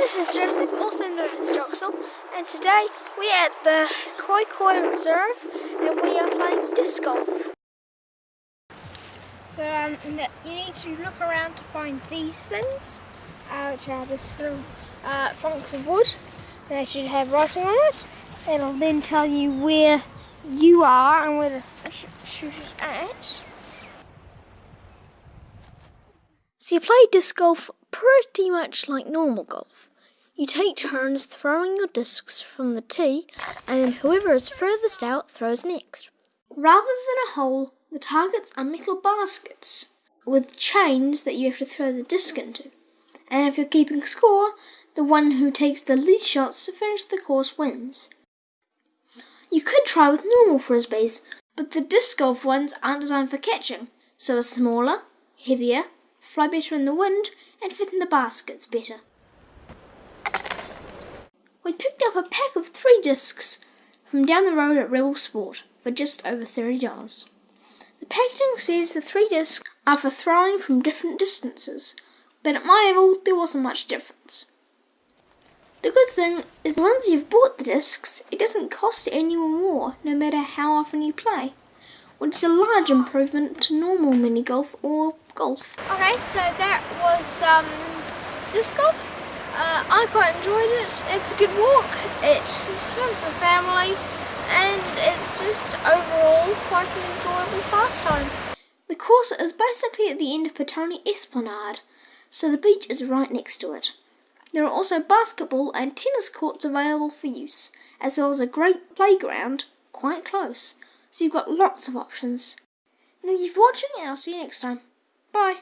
this is Joseph, also known as Joxel, and today we're at the Koi Koi Reserve and we are playing disc golf. So um, you need to look around to find these things, uh, which are this little uh, planks of wood. They should have writing on it. It'll then tell you where you are and where the shoot is at. So you play disc golf pretty much like normal golf. You take turns throwing your discs from the tee, and then whoever is furthest out throws next. Rather than a hole, the targets are metal baskets with chains that you have to throw the disc into. And if you're keeping score, the one who takes the least shots to finish the course wins. You could try with normal frisbees, but the disc golf ones aren't designed for catching, so are smaller, heavier, fly better in the wind, and fit in the baskets better. We picked up a pack of three discs from down the road at Rebel Sport for just over $30. The packaging says the three discs are for throwing from different distances, but at my level there wasn't much difference. The good thing is once you've bought the discs, it doesn't cost any more no matter how often you play, which is a large improvement to normal mini golf or golf. Okay, so that was um, disc golf. Uh, I quite enjoyed it. It's a good walk. It's fun for family, and it's just overall quite an enjoyable pastime. The course is basically at the end of Petone Esplanade, so the beach is right next to it. There are also basketball and tennis courts available for use, as well as a great playground quite close. So you've got lots of options. Thank you for watching and I'll see you next time. Bye.